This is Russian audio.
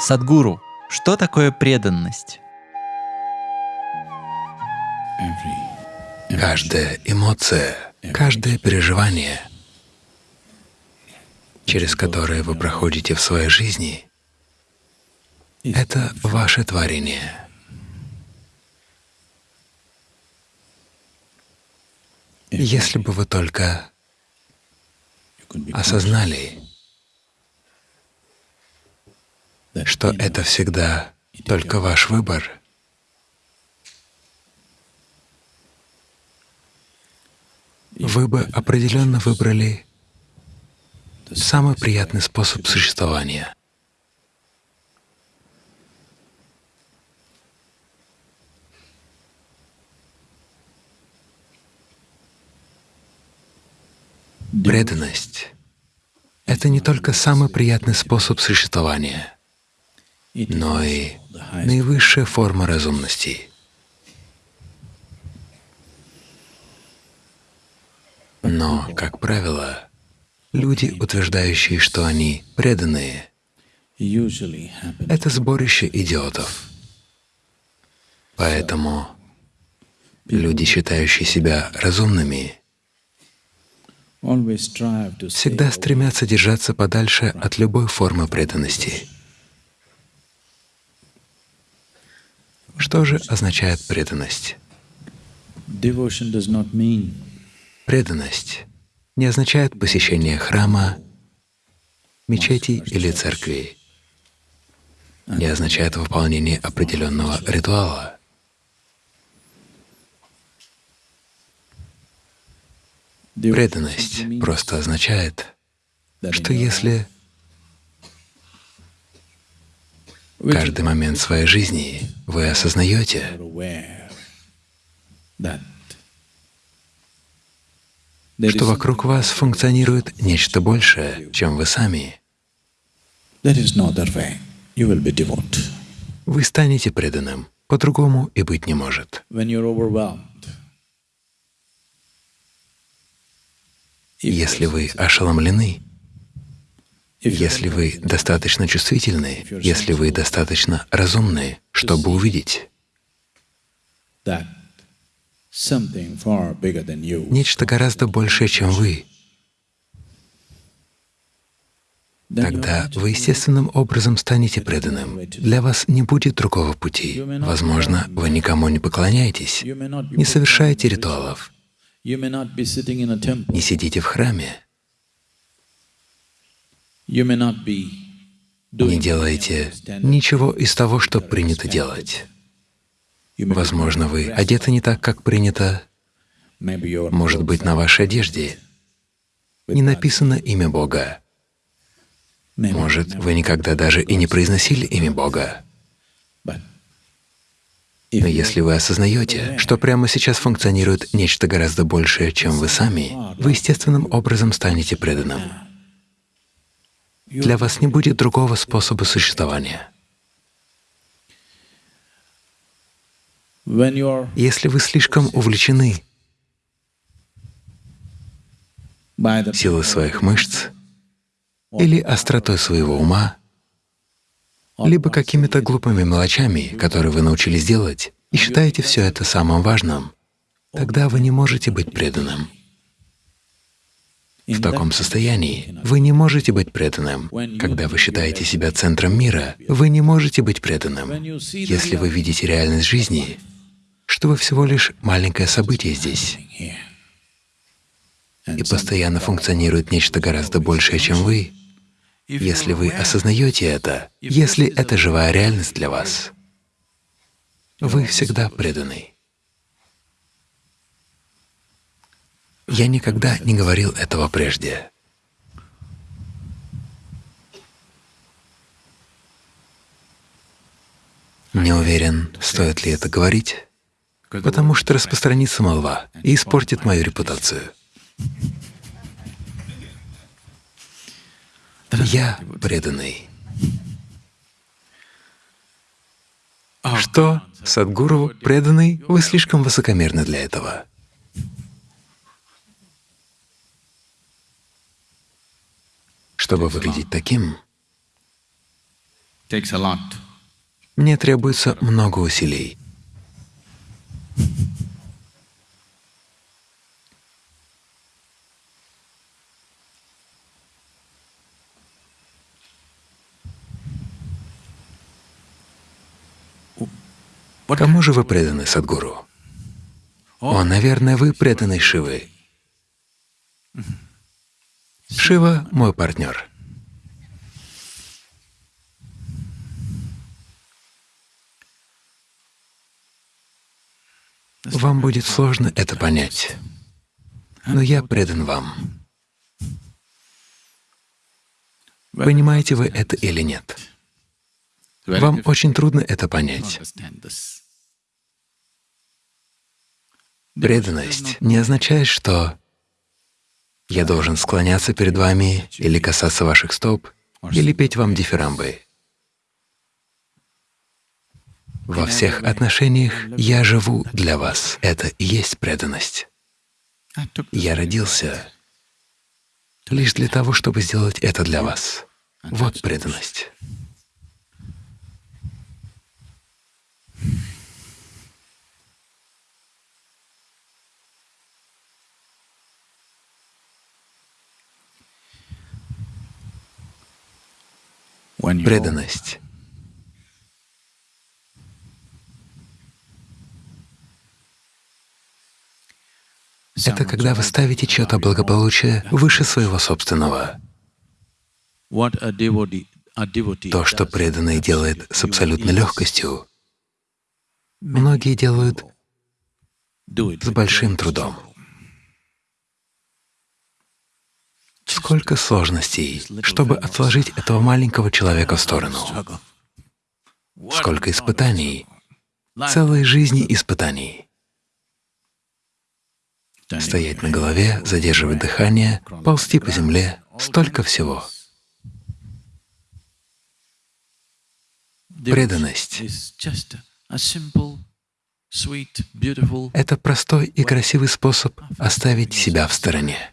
Садгуру, что такое преданность? Каждая эмоция, каждое переживание, через которое вы проходите в своей жизни, это ваше творение. Если бы вы только осознали, что это всегда только ваш выбор, вы бы определенно выбрали самый приятный способ существования. Преданность — это не только самый приятный способ существования, но и наивысшая форма разумности. Но, как правило, люди, утверждающие, что они преданные, это сборище идиотов. Поэтому люди, считающие себя разумными, всегда стремятся держаться подальше от любой формы преданности. Что же означает преданность? Преданность не означает посещение храма, мечети или церкви, не означает выполнение определенного ритуала. Преданность просто означает, что если каждый момент своей жизни вы осознаете, что вокруг вас функционирует нечто большее, чем вы сами, вы станете преданным, по-другому и быть не может. Если вы ошеломлены, если вы достаточно чувствительны, если вы достаточно разумны, чтобы увидеть. Нечто гораздо большее, чем вы, тогда вы естественным образом станете преданным. Для вас не будет другого пути. Возможно, вы никому не поклоняетесь, не совершаете ритуалов, не сидите в храме, не делаете ничего из того, что принято делать. Возможно, вы одеты не так, как принято. Может быть, на вашей одежде не написано имя Бога. Может, вы никогда даже и не произносили имя Бога. Но если вы осознаете, что прямо сейчас функционирует нечто гораздо большее, чем вы сами, вы естественным образом станете преданным. Для вас не будет другого способа существования. Если вы слишком увлечены силой своих мышц или остротой своего ума, либо какими-то глупыми мелочами, которые вы научились делать, и считаете все это самым важным, тогда вы не можете быть преданным. В таком состоянии. Вы не можете быть преданным. Когда вы считаете себя центром мира, вы не можете быть преданным. Если вы видите реальность жизни, что вы всего лишь маленькое событие здесь, и постоянно функционирует нечто гораздо большее, чем вы, если вы осознаете это, если это живая реальность для вас, вы всегда преданы. Я никогда не говорил этого прежде. Не уверен, стоит ли это говорить, потому что распространится молва и испортит мою репутацию. Я преданный. Что, Садгуру, преданный, вы слишком высокомерны для этого. Чтобы выглядеть таким. Мне требуется много усилий. Кому же вы преданы, Садгуру? О, наверное, вы преданы Шивы. Шива — мой партнер. Вам будет сложно это понять, но я предан вам. Понимаете вы это или нет? Вам очень трудно это понять. Преданность не означает, что я должен склоняться перед вами или касаться ваших стоп, или петь вам дифирамбы. Во всех отношениях я живу для вас. Это и есть преданность. Took Я родился лишь для того, чтобы сделать это для вас. Вот преданность. Преданность — это когда вы ставите чье-то благополучие выше своего собственного. То, что преданный делает с абсолютной легкостью, многие делают с большим трудом. Сколько сложностей, чтобы отложить этого маленького человека в сторону. Сколько испытаний, целой жизни испытаний. Стоять на голове, задерживать дыхание, ползти по земле — столько всего. Преданность это простой и красивый способ оставить себя в стороне.